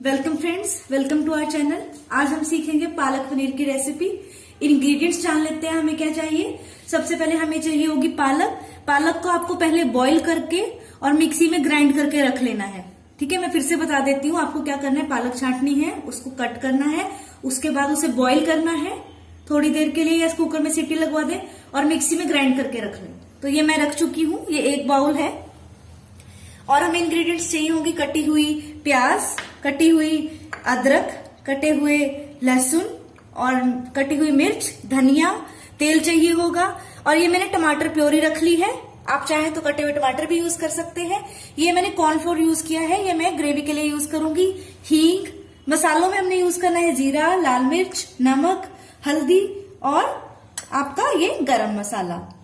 Welcome friends welcome to our channel आज हम सीखेंगे पालक पनीर की रेसिपी इंग्रेडिएंट्स जान लेते हैं, हमें क्या चाहिए? सबसे पहले हमें चाहिए होगी पालक. पालक को आपको पहले बॉईल करके और मिक्सी में ग्राइंड करके रख लेना है। ठीक है, मैं फिर से बता देती हूँ आपको क्या करना है। पालक छाटनी है, उसको कट करना है, उसके बाद उसे बॉईल करना है। थोड़ी देर के लिए या कुकर में सीटी लगवा दे और मिक्सी में ग्राइंड करके रख लें। तो ये मैं रख चुकी हूँ, ये एक बाउल है। और हमें इंग्रेडिएंट्स चाहिए होंगी कटी हुई प्याज कटी हुई अदरक, कटे हुए लहसुन और कटी हुई मिर्च, धनिया, तेल चाहिए होगा। और ये मैंने टमाटर प्योरी रख ली है। आप चाहे तो कटे हुए टमाटर भी यूज़ कर सकते हैं। ये मैंने कॉर्नफ्लोर यूज़ किया है। ये मैं ग्रेवी के लिए यूज़ करूँगी। हींग, मसालों में हमने यूज़ करना है जीरा, लाल मिर्च, नमक, हल्दी और आपका ये गरम मसाला।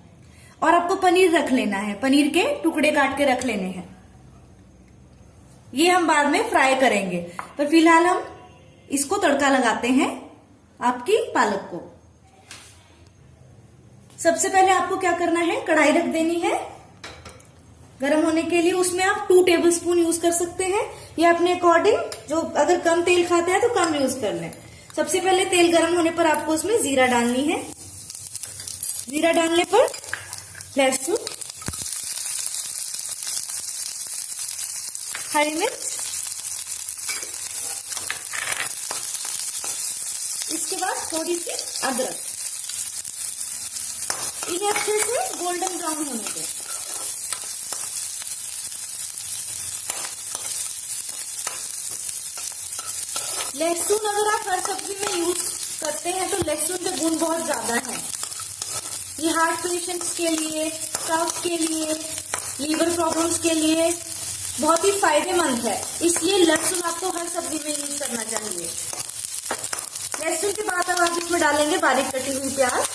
और आपको पनीर रख लेना है। पनीर के टुकड़े काट के रख लेने हैं। ये हम बाद में फ्राई करेंगे। पर फ़िलहाल हम इसको तड़का लगाते हैं आपकी पालक को। सबसे पहले आपको क्या करना है? कढ़ाई रख देनी है। गर्म होने के लिए उसमें आप टू टेबल स्पून यूज़ कर सकते हैं। या अपने अकॉर्डिंग जो अगर कम तेल खाते हैं तो कम यूज़ कर लें। सबसे पहले तेल गर्म होने पर आपको उसमें जीरा डालनी है। जीरा डालने पर लहसुन हरी मिर्च इसके बाद थोड़ी सी अदरक। इन्हें अच्छे से गोल्डन ब्राउन होने दें। लहसुन अगर आप हर सब्ज़ी में यूज़ करते हैं तो लहसुन के गुण बहुत ज़्यादा है। ये हार्ट पेशेंट्स के लिए कफ के लिए लीवर प्रॉब्लम्स के लिए बहुत ही फ़ायदेमंद है। इसलिए लहसुन आपको हर सब्ज़ी में यूज़ करना चाहिए। लहसुन के बाद अब आप इसमें डालेंगे, बारीक कटी हुई प्याज।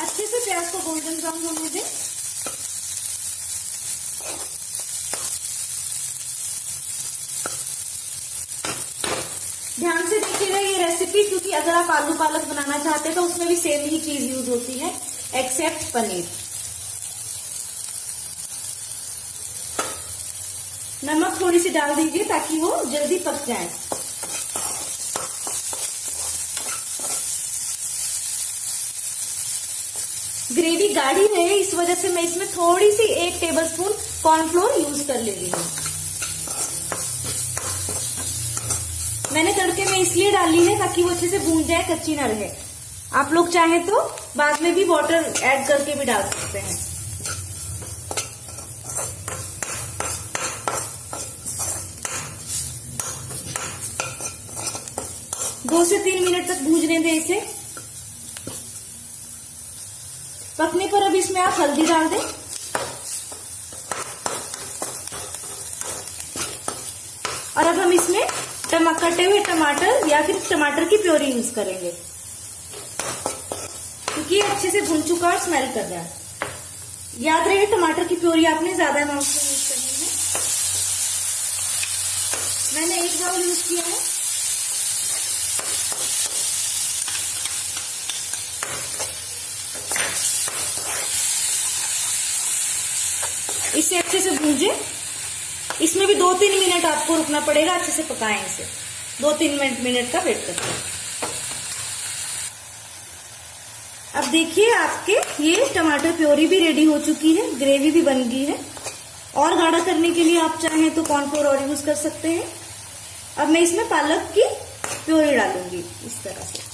अच्छे से प्याज को गोल्डन ब्राउन होने दें ध्यान से देखिएगा ये रेसिपी क्योंकि अगर आप आलू पालक बनाना चाहते हैं तो उसमें भी सेम ही चीज़ यूज़ होती है एक्सेप्ट पनीर। नमक थोड़ी सी डाल दीजिए ताकि वो जल्दी पक जाए। ग्रेवी गाढ़ी रहे, इस वजह से मैं इसमें थोड़ी सी एक टेबल स्पून कॉर्नफ्लोर यूज़ कर ले रही हूँ। मैंने तड़के में इसलिए डाली है ताकि वो अच्छे से भून जाए, कच्ची ना रहे। आप लोग चाहें तो बाद में भी वाटर ऐड करके भी डाल सकते हैं। दो से तीन मिनट तक भूजने दें इसे। पकने पर अब इसमें आप हल्दी डाल दें। और अब हम इसमें कटे हुए टमाटर या फिर टमाटर की प्योरी यूज़ करेंगे। क्योंकि अच्छे से भुन चुका और स्मेल कर रहा है। याद रहे, टमाटर की प्योरी आपने ज़्यादा अमाउंट में यूज़ करनी है। मैंने एक बाउल यूज़ किया है। इसे अच्छे से भूजे। इसमें भी दो तीन मिनट आपको रुकना पड़ेगा, अच्छे से पकाएँ इसे। दो तीन मिनट मिनट का वेट करते हैं। अब देखिए आपके, ये टमाटर प्योरी भी रेडी हो चुकी है ग्रेवी भी बन गई है। और गाढ़ा करने के लिए आप चाहें तो कॉर्नफ्लोर और यूज़ कर सकते हैं। अब मैं इसमें पालक की प्योरी डालूँगी, इस तरह से।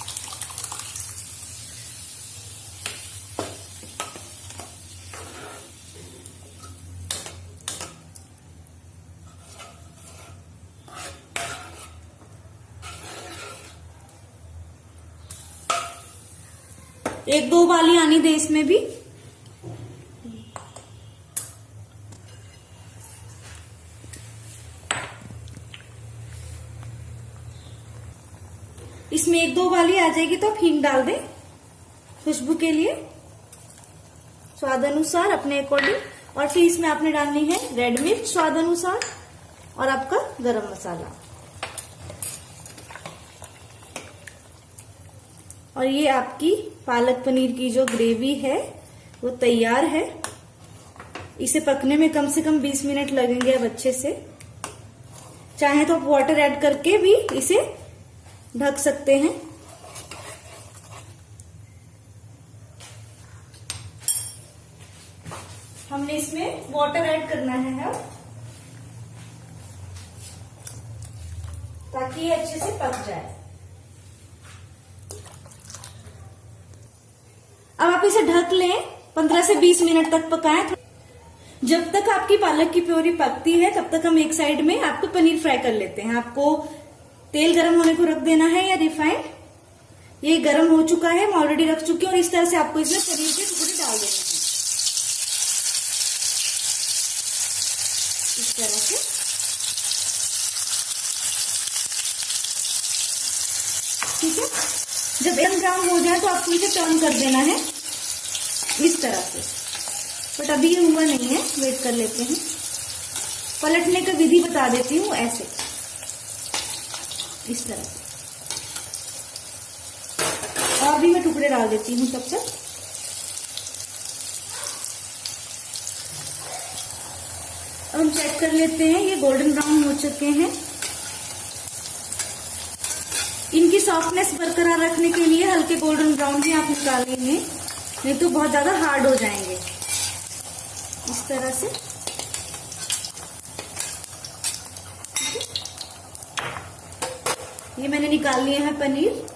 एक दो बाली आनी दे इसमें भी। इसमें एक दो बाली आ जाएगी तो हींग डाल दें खुशबू के लिए। स्वाद अनुसार अपने अकॉर्डिंग और फिर इसमें आपने डालनी है रेड मिर्च स्वाद अनुसार और आपका गरम मसाला। और ये आपकी पालक पनीर की जो ग्रेवी है, वो तैयार है। इसे पकने में कम से कम 20 मिनट लगेंगे अब अच्छे से। चाहे तो आप वाटर ऐड करके भी इसे ढक सकते हैं। हमने इसमें वाटर ऐड करना है अब। ताकि ये अच्छे से पक जाए अब आप इसे ढक 15 से 20 मिनट तक पकाएँ जब तक आपकी पालक की प्योरी पकती है, तब तक हम एक साइड में आपको पनीर फ्राई कर लेते हैं। आपको तेल गर्म होने को रख देना है या रिफाइंड। ये गर्म हो चुका है मैं ऑलरेडी रख चुकी हूँ और इस तरह से आपको इसमें पनीर के टुकड़े डाल देना है। इस तरह से। ठीक है? जब एकदम ब्राउन हो जाए तो आपको इसे टर्न कर देना है। इस तरह से। बट अभी ये हुआ नहीं है वेट कर लेते हैं। पलटने का विधि बता देती हूँ ऐसे। इस तरह से। और भी मैं टुकड़े डाल देती हूँ अब हम चेक कर लेते हैं, ये गोल्डन ब्राउन हो चुके हैं। इनकी सॉफ्टनेस बरकरार रखने के लिए हल्के गोल्डन ब्राउन भी आप निकालेंगे नहीं तो बहुत ज़्यादा हार्ड हो जाएँगे। इस तरह से। ये मैंने निकाल लिए हैं पनीर।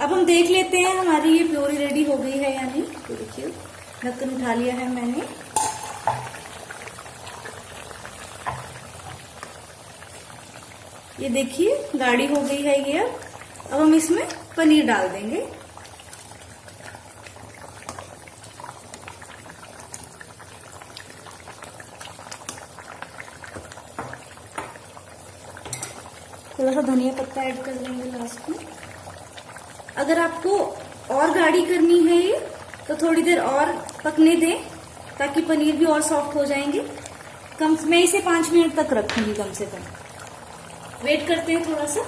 अब हम देख लेते हैं हमारी ये प्योरी रेडी हो गई है या नहीं। तो देखिए, ढक्कन उठा लिया है मैंने। ये देखिए, गाढ़ी हो गई है ये। अब अब हम इसमें पनीर डाल देंगे। थोड़ा सा धनिया पत्ता ऐड कर लेंगे लास्ट में। अगर आपको और गाढ़ी करनी है ये तो थोड़ी देर और पकने दें, ताकि पनीर भी और सॉफ्ट हो जाएँगे। कम, मैं इसे पाँच मिनट तक रखूँगी कम से कम। वेट करते हैं थोड़ा सा।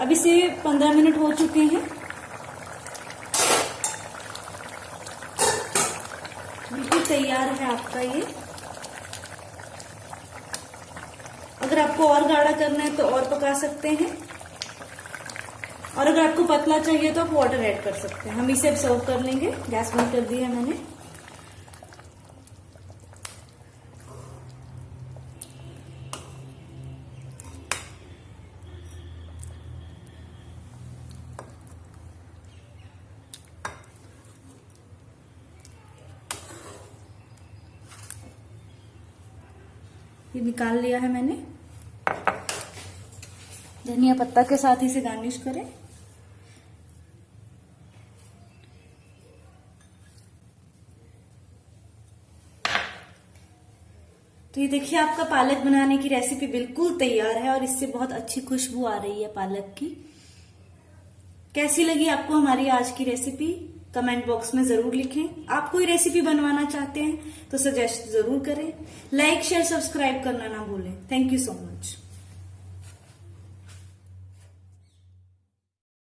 अब इसे पंद्रह मिनट हो चुके हैं। बिल्कुल तैयार है आपका ये। अगर आपको और गाढ़ा करना है तो और पका सकते हैं। और अगर आपको पतला चाहिए तो आप वाटर ऐड कर सकते हैं। हम इसे अब सर्व कर लेंगे। गैस बंद कर दी है मैंने। ये निकाल लिया है मैंने। धनिया पत्ता के साथ इसे गार्निश करें। तो ये देखिए, आपका पालक बनाने की रेसिपी बिल्कुल तैयार है और इससे बहुत अच्छी खुशबू आ रही है पालक की। कैसी लगी आपको हमारी आज की रेसिपी कमेंट बॉक्स में ज़रूर लिखें। आप कोई रेसिपी बनवाना चाहते हैं तो सजेस्ट ज़रूर करें। लाइक, शेयर, सब्सक्राइब करना ना भूलें। Thank you so much